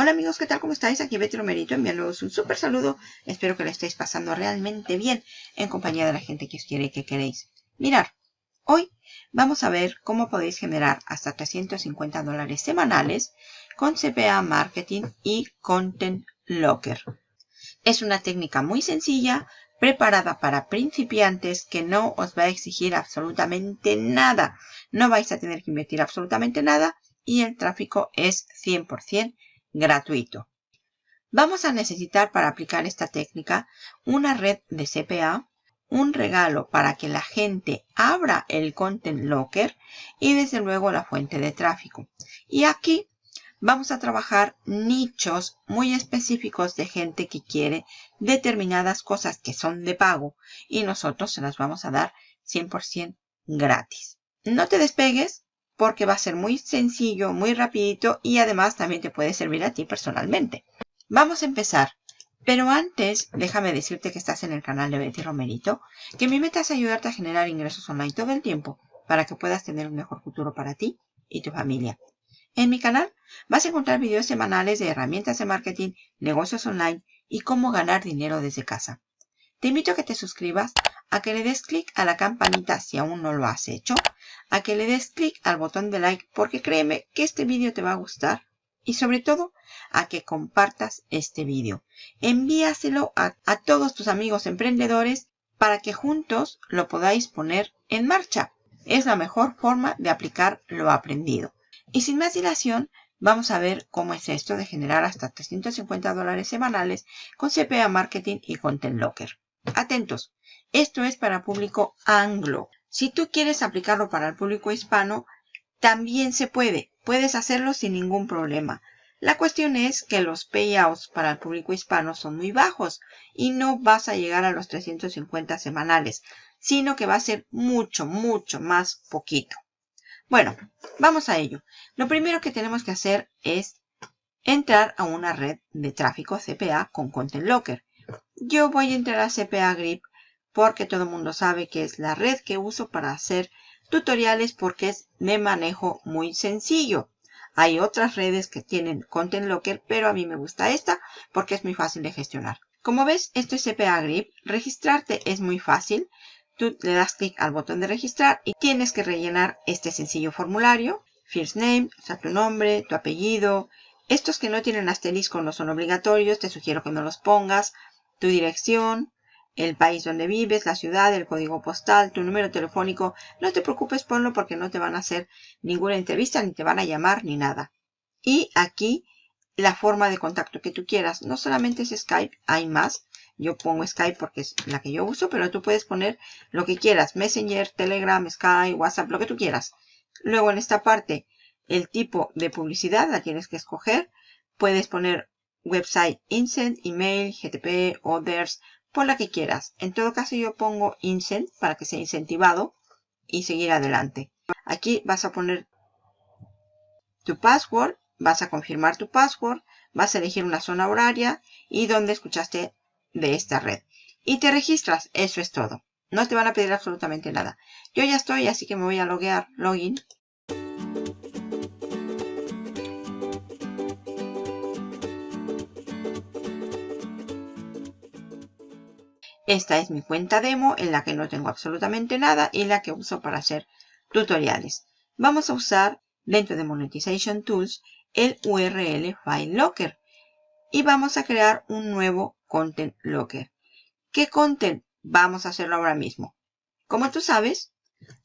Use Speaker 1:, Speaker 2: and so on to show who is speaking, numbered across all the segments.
Speaker 1: Hola amigos, ¿qué tal? ¿Cómo estáis? Aquí Betty Romerito enviándoos un súper saludo. Espero que lo estéis pasando realmente bien en compañía de la gente que os quiere y que queréis. Mirar, hoy vamos a ver cómo podéis generar hasta 350 dólares semanales con CPA Marketing y Content Locker. Es una técnica muy sencilla, preparada para principiantes que no os va a exigir absolutamente nada. No vais a tener que invertir absolutamente nada y el tráfico es 100% gratuito. Vamos a necesitar para aplicar esta técnica una red de CPA, un regalo para que la gente abra el Content Locker y desde luego la fuente de tráfico. Y aquí vamos a trabajar nichos muy específicos de gente que quiere determinadas cosas que son de pago y nosotros se las vamos a dar 100% gratis. No te despegues porque va a ser muy sencillo, muy rapidito y además también te puede servir a ti personalmente. Vamos a empezar. Pero antes, déjame decirte que estás en el canal de Betty Romerito, que mi meta es ayudarte a generar ingresos online todo el tiempo para que puedas tener un mejor futuro para ti y tu familia. En mi canal vas a encontrar videos semanales de herramientas de marketing, negocios online y cómo ganar dinero desde casa. Te invito a que te suscribas, a que le des clic a la campanita si aún no lo has hecho, a que le des clic al botón de like porque créeme que este vídeo te va a gustar y sobre todo a que compartas este vídeo. Envíaselo a, todos tus amigos emprendedores para que juntos lo podáis poner en marcha. Es la mejor forma de aplicar lo aprendido. Y sin más dilación, vamos a ver cómo es esto de generar hasta 350 dólares semanales con CPA Marketing y Content Locker. Atentos, esto es para público anglo. Si tú quieres aplicarlo para el público hispano, también se puede. Puedes hacerlo sin ningún problema. La cuestión es que los payouts para el público hispano son muy bajos y no vas a llegar a los 350 semanales, sino que va a ser mucho, mucho más poquito. Bueno, vamos a ello. Lo primero que tenemos que hacer es entrar a una red de tráfico CPA con Content Locker. Yo voy a entrar a CPA Grip porque todo el mundo sabe que es la red que uso para hacer tutoriales porque es me manejo muy sencillo. Hay otras redes que tienen Content Locker, pero a mí me gusta esta porque es muy fácil de gestionar. Como ves, esto es CPA Grip. Registrarte es muy fácil. Tú le das clic al botón de registrar y tienes que rellenar este sencillo formulario. First name, o sea, tu nombre, tu apellido. Estos que no tienen asterisco no son obligatorios, te sugiero que no los pongas tu dirección, el país donde vives, la ciudad, el código postal, tu número telefónico. No te preocupes, ponlo porque no te van a hacer ninguna entrevista, ni te van a llamar, ni nada. Y aquí la forma de contacto que tú quieras. No solamente es Skype, hay más. Yo pongo Skype porque es la que yo uso, pero tú puedes poner lo que quieras. Messenger, Telegram, Skype, WhatsApp, lo que tú quieras. Luego en esta parte, el tipo de publicidad la tienes que escoger. Puedes poner website Incent, email, GTP, others, por la que quieras. En todo caso yo pongo Incent para que sea incentivado y seguir adelante. Aquí vas a poner tu password, vas a confirmar tu password, vas a elegir una zona horaria y donde escuchaste de esta red. Y te registras, eso es todo. No te van a pedir absolutamente nada. Yo ya estoy, así que me voy a loguear, login. Esta es mi cuenta demo en la que no tengo absolutamente nada y la que uso para hacer tutoriales. Vamos a usar dentro de Monetization Tools el URL File Locker y vamos a crear un nuevo Content Locker. ¿Qué content? Vamos a hacerlo ahora mismo. Como tú sabes,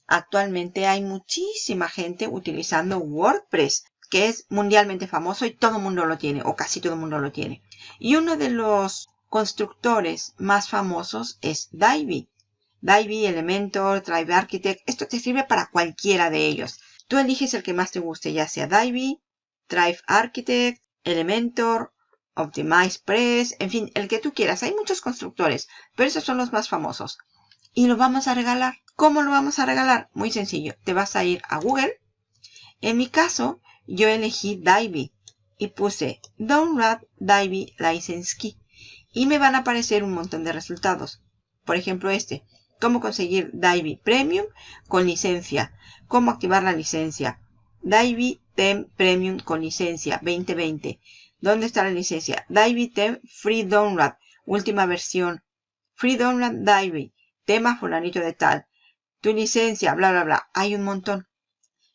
Speaker 1: actualmente hay muchísima gente utilizando WordPress que es mundialmente famoso y todo el mundo lo tiene, o casi todo el mundo lo tiene. Y uno de los constructores más famosos es Divi. Divi, Elementor, Drive Architect. Esto te sirve para cualquiera de ellos. Tú eliges el que más te guste, ya sea Divi, Drive Architect, Elementor, Optimize Press, en fin, el que tú quieras. Hay muchos constructores, pero esos son los más famosos. Y lo vamos a regalar. ¿Cómo lo vamos a regalar? Muy sencillo. Te vas a ir a Google. En mi caso, yo elegí Divi y puse Download Divi License Key y me van a aparecer un montón de resultados. Por ejemplo este, cómo conseguir Divi Premium con licencia, cómo activar la licencia, Divi Tem Premium con licencia 2020, ¿Dónde está la licencia? Divi Tem Free Download. Última versión. Free Download Divi. Tema fulanito de tal. Tu licencia, bla, bla, bla. Hay un montón.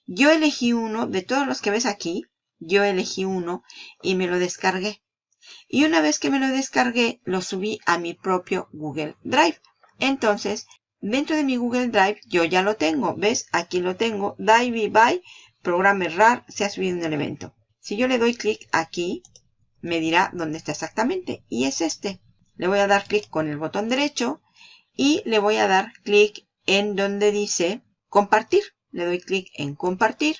Speaker 1: Yo elegí uno de todos los que ves aquí. Yo elegí uno y me lo descargué. Y una vez que me lo descargué, lo subí a mi propio Google Drive. Entonces, dentro de mi Google Drive, yo ya lo tengo. ¿Ves? Aquí lo tengo. Divi by programa RAR se ha subido en el evento. Si yo le doy clic aquí, me dirá dónde está exactamente. Y es este. Le voy a dar clic con el botón derecho y le voy a dar clic en donde dice compartir. Le doy clic en compartir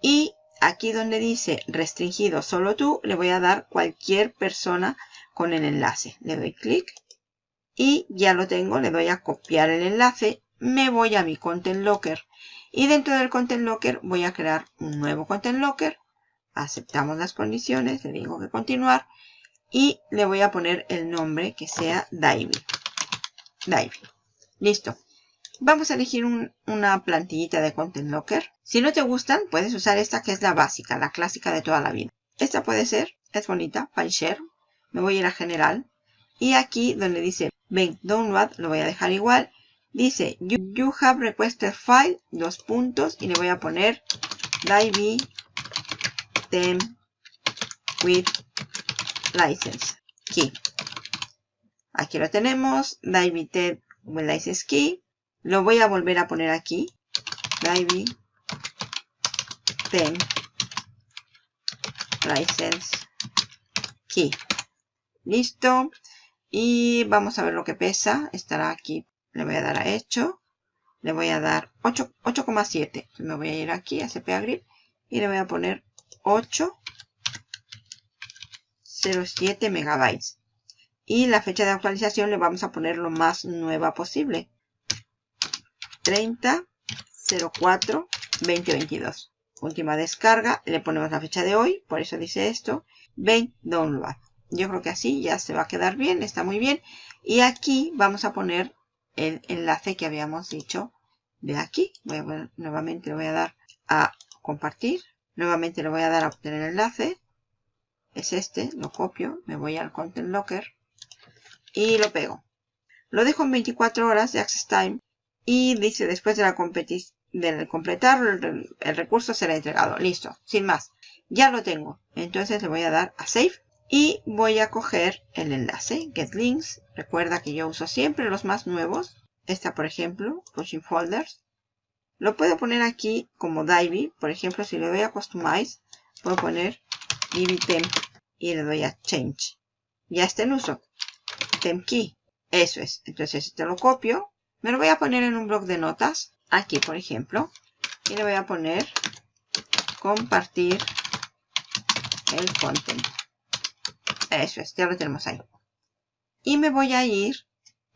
Speaker 1: y aquí donde dice restringido solo tú, le voy a dar cualquier persona con el enlace. Le doy clic y ya lo tengo. Le doy a copiar el enlace. Me voy a mi Content Locker y dentro del Content Locker voy a crear un nuevo Content Locker aceptamos las condiciones, le digo que continuar y le voy a poner el nombre que sea Dive. Dive. Listo. Vamos a elegir una plantillita de Content Locker. Si no te gustan, puedes usar esta que es la básica, la clásica de toda la vida. Esta puede ser, es bonita, File Share. Me voy a ir a General. Y aquí donde dice Ven Download, lo voy a dejar igual. Dice You, have requested file, dos puntos, y le voy a poner Dive them with license key. Aquí lo tenemos, Dive with license key. Lo voy a volver a poner aquí. Dive them license key. Listo. Y vamos a ver lo que pesa. Estará aquí. Le voy a dar a hecho. Le voy a dar 8,7. Me voy a ir aquí a CPA Grip y le voy a poner 807 megabytes. Y la fecha de actualización le vamos a poner lo más nueva posible. 30 04 2022. Última descarga, le ponemos la fecha de hoy, por eso dice esto. Ven download. Yo creo que así ya se va a quedar bien, está muy bien. Y aquí vamos a poner el enlace que habíamos dicho de aquí. Nuevamente le voy a dar a compartir. Nuevamente le voy a dar a obtener enlace. Es este, lo copio, me voy al Content Locker y lo pego. Lo dejo en 24 horas de Access Time y dice después de la del completar el, recurso será entregado. Listo, sin más. Ya lo tengo. Entonces le voy a dar a Save y voy a coger el enlace Get Links. Recuerda que yo uso siempre los más nuevos. Esta por ejemplo, Pushing Folders. Lo puedo poner aquí como Divi. Por ejemplo, si le doy a Customize, puedo poner Divi Temp y le doy a Change. Ya está en uso. Temp Key. Eso es. Entonces, este lo copio. Me lo voy a poner en un bloc de notas. Aquí, por ejemplo. Y le voy a poner compartir el content. Eso es. Ya lo tenemos ahí. Y me voy a ir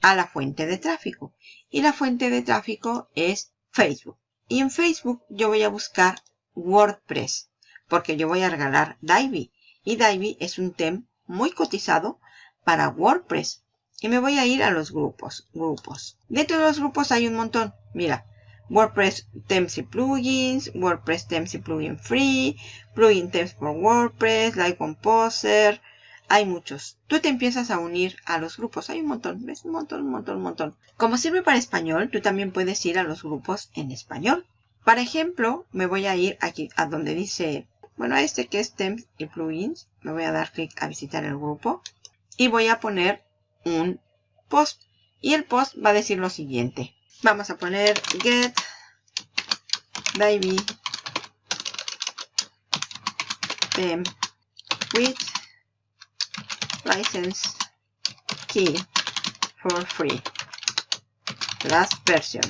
Speaker 1: a la fuente de tráfico. Y la fuente de tráfico es Facebook. Y en Facebook yo voy a buscar WordPress, porque yo voy a regalar Divi. Y Divi es un tema muy cotizado para WordPress. Y me voy a ir a los grupos. Grupos. Dentro de los grupos hay un montón. Mira. WordPress Themes y Plugins, WordPress Themes y Plugin Free, Plugin Themes for WordPress, Live Composer, hay muchos. Tú te empiezas a unir a los grupos. Hay un montón, ¿ves? Un montón, un montón, un montón. Como sirve para español, tú también puedes ir a los grupos en español. Para ejemplo, me voy a ir aquí a donde dice, bueno, a este que es Temps y Plugins. Me voy a dar clic a visitar el grupo. Y voy a poner un post. Y el post va a decir lo siguiente. Vamos a poner get Tem with license key for free. Last version.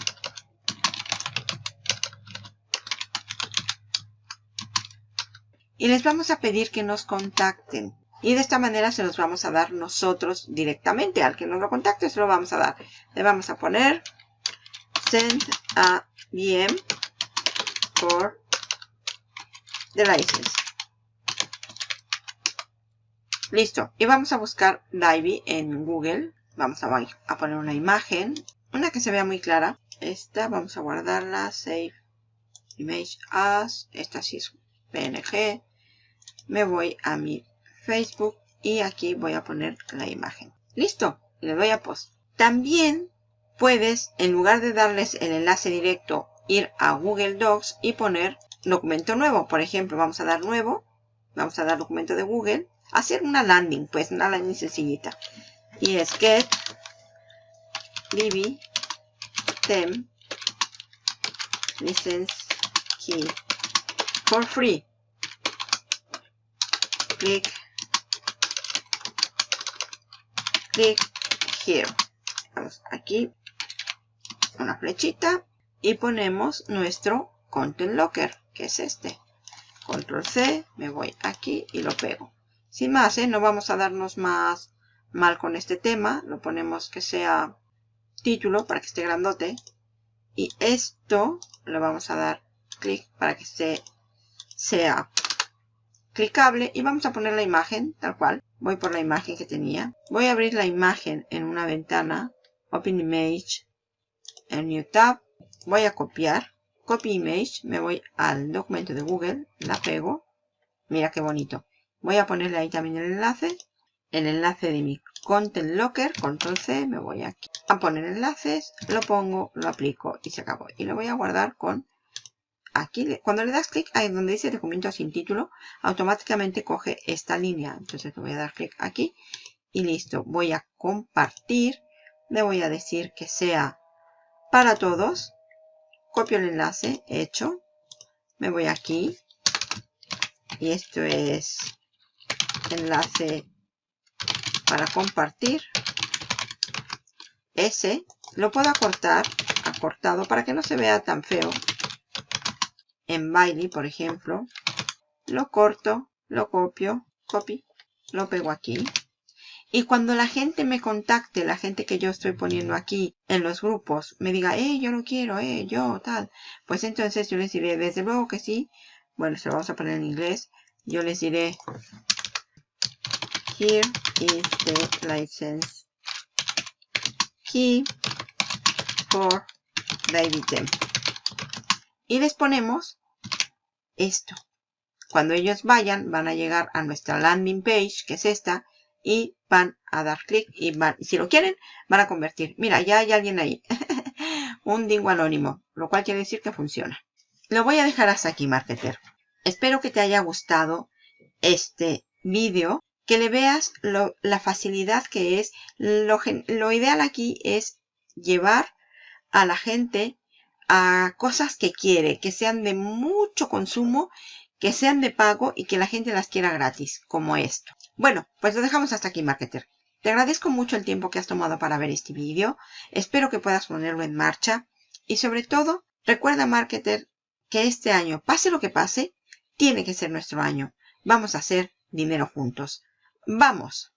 Speaker 1: Y les vamos a pedir que nos contacten. Y de esta manera se los vamos a dar nosotros directamente. Al que nos lo contacte se lo vamos a dar. Le vamos a poner send a VM for the license. Listo. Y vamos a buscar Divi en Google. Vamos a, a, poner una imagen. Una que se vea muy clara. Esta vamos a guardarla. Save Image As. Esta sí es PNG. Me voy a mi Facebook y aquí voy a poner la imagen. Listo, le doy a post. También puedes, en lugar de darles el enlace directo, ir a Google Docs y poner documento nuevo. Por ejemplo, vamos a dar nuevo, vamos a dar documento de Google, hacer una landing, pues una landing sencillita. Y es get bb tem license key for free. Click click here. Vamos aquí una flechita y ponemos nuestro content locker que es este control C me voy aquí y lo pego sin más ¿eh? no vamos a darnos más mal con este tema lo ponemos que sea título para que esté grandote y esto le vamos a dar clic para que se, sea clicable y vamos a poner la imagen tal cual. Voy por la imagen que tenía. Voy a abrir la imagen en una ventana. Open image. En new tab. Voy a copiar. Copy image. Me voy al documento de google. La pego. Mira qué bonito. Voy a ponerle ahí también el enlace. El enlace de mi content locker. Control c. Me voy aquí. A poner enlaces. Lo pongo lo aplico y se acabó. Y lo voy a guardar con aquí cuando le das clic ahí donde dice documento sin título automáticamente coge esta línea. Entonces le voy a dar clic aquí y listo. Voy a compartir. Le voy a decir que sea para todos. Copio el enlace hecho. Me voy aquí. Y esto es enlace para compartir. Ese lo puedo acortar acortado para que no se vea tan feo en Bailey, por ejemplo, lo corto, lo copio, copy, lo pego aquí. Y cuando la gente me contacte, la gente que yo estoy poniendo aquí en los grupos, me diga, eh, yo lo quiero, eh, yo, tal. Pues entonces yo les diré, desde luego que sí. Bueno, se lo vamos a poner en inglés. Yo les diré, here is the license key for David y les ponemos esto. Cuando ellos vayan, van a llegar a nuestra landing page, que es esta, y van a dar clic y van, si lo quieren, van a convertir. Mira, ya hay alguien ahí. un dingo anónimo, lo cual quiere decir que funciona. Lo voy a dejar hasta aquí, marketer. Espero que te haya gustado este vídeo, que le veas la facilidad que es. Lo, lo ideal aquí es llevar a la gente a cosas que quiere, que sean de mucho consumo, que sean de pago y que la gente las quiera gratis, como esto. Bueno, pues lo dejamos hasta aquí, marketer. Te agradezco mucho el tiempo que has tomado para ver este vídeo. Espero que puedas ponerlo en marcha. Y sobre todo, recuerda, marketer, que este año, pase lo que pase, tiene que ser nuestro año. Vamos a hacer dinero juntos. ¡Vamos!